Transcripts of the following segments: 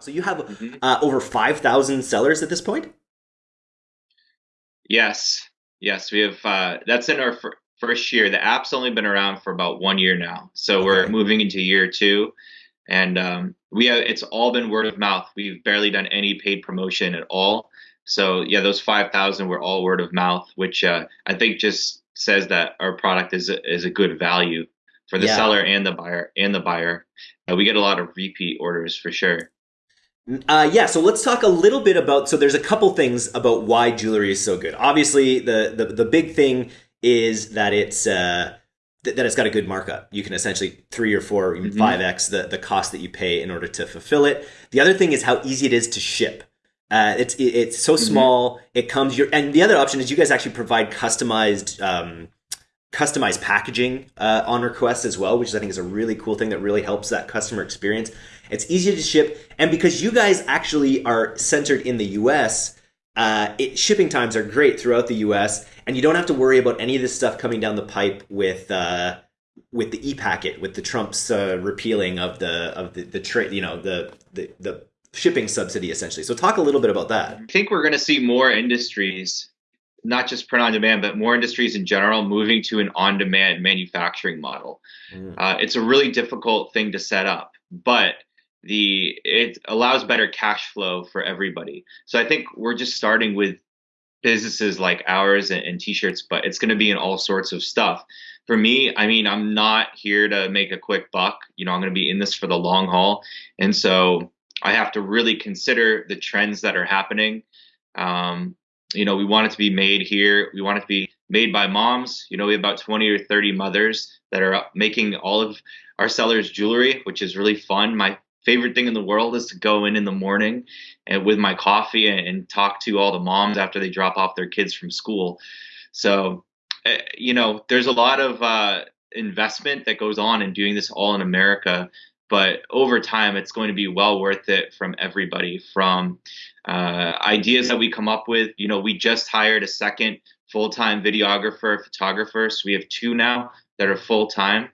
So you have mm-hmm. uh, over 5,000 sellers at this point? Yes. Yes, we have. Uh, that's in our fir- first year. The app's only been around for about one year now. So okay. we're moving into year two. And um, we have, it's all been word of mouth. We've barely done any paid promotion at all. So yeah, those 5,000 were all word of mouth, which uh, I think just says that our product is a, is a good value for the yeah. seller and the buyer and the buyer. Uh, we get a lot of repeat orders for sure. Uh, yeah, so let's talk a little bit about. So there's a couple things about why jewelry is so good. Obviously, the the, the big thing is that it's uh, th- that it's got a good markup. You can essentially three or four, even mm-hmm. five x the the cost that you pay in order to fulfill it. The other thing is how easy it is to ship. Uh, it's it, it's so mm-hmm. small. Mm-hmm. It comes your and the other option is you guys actually provide customized um, customized packaging uh, on request as well, which I think is a really cool thing that really helps that customer experience. It's easy to ship, and because you guys actually are centered in the U.S., uh, it, shipping times are great throughout the U.S., and you don't have to worry about any of this stuff coming down the pipe with. Uh, with the e-packet, with the Trump's uh, repealing of the of the, the trade, you know, the, the the shipping subsidy essentially. So talk a little bit about that. I think we're going to see more industries not just print on demand, but more industries in general moving to an on demand manufacturing model. Mm. Uh, it's a really difficult thing to set up, but the it allows better cash flow for everybody. So I think we're just starting with businesses like ours and, and t-shirts, but it's going to be in all sorts of stuff. For me, I mean, I'm not here to make a quick buck. You know, I'm going to be in this for the long haul, and so I have to really consider the trends that are happening. Um, you know, we want it to be made here. We want it to be made by moms. You know, we have about 20 or 30 mothers that are making all of our sellers jewelry, which is really fun. My favorite thing in the world is to go in in the morning and with my coffee and, talk to all the moms after they drop off their kids from school. So, uh, you know, there's a lot of uh, investment that goes on in doing this all in America but over time it's going to be well worth it from everybody from uh, ideas that we come up with. You know we just hired a second full-time videographer photographer so we have two now that are full-time.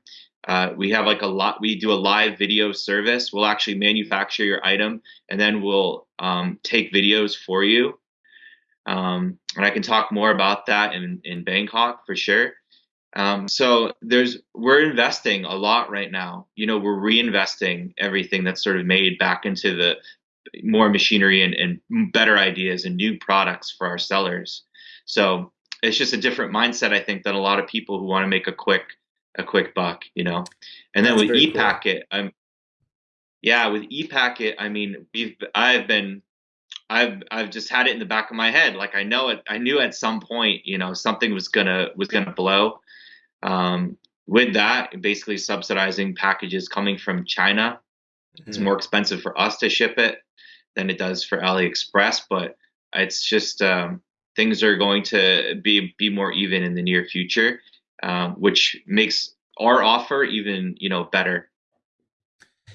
Uh, we have like a lot we do a live video service. We'll actually manufacture your item and then we'll um, take videos for you. Um, and i can talk more about that in, in bangkok for sure um, so there's we're investing a lot right now. You know, we're reinvesting everything that's sort of made back into the more machinery and, and better ideas and new products for our sellers. So it's just a different mindset, I think, than a lot of people who want to make a quick a quick buck, you know. And then that's with ePacket, cool. I'm yeah, with ePacket, I mean, we've I've been I've I've just had it in the back of my head. Like I know it I knew at some point, you know, something was gonna was gonna blow. Um, with that, basically subsidizing packages coming from China. Mm-hmm. It's more expensive for us to ship it than it does for AliExpress, but it's just um, things are going to be be more even in the near future, um, which makes our offer even you know better.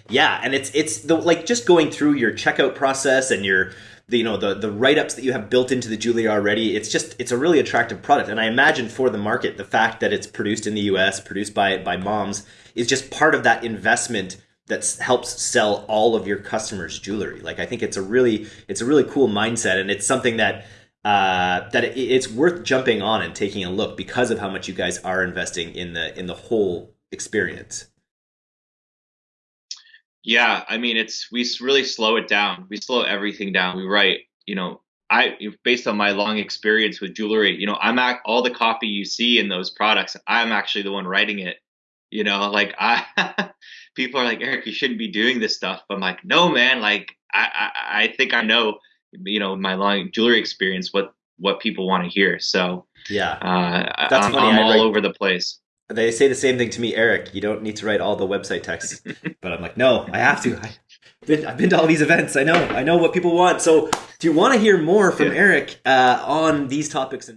Yeah, and it's it's the like just going through your checkout process and your the, you know the the write ups that you have built into the jewelry already. It's just it's a really attractive product, and I imagine for the market, the fact that it's produced in the U.S., produced by by moms, is just part of that investment that helps sell all of your customers jewelry. Like I think it's a really it's a really cool mindset, and it's something that uh, that it, it's worth jumping on and taking a look because of how much you guys are investing in the in the whole experience. Yeah, I mean, it's we really slow it down. We slow everything down. We write, you know, I based on my long experience with jewelry, you know, I'm at all the copy you see in those products. I'm actually the one writing it. You know, like I, people are like Eric, you shouldn't be doing this stuff. But I'm like, no, man. Like I, I, I think I know, you know, my long jewelry experience what what people want to hear. So yeah, uh, That's I'm, funny. I'm all write, over the place they say the same thing to me, Eric. You don't need to write all the website text, but I'm like, no, I have to. I, been, I've been to all these events. I know. I know what people want. So, do you want to hear more from yeah. Eric uh, on these topics?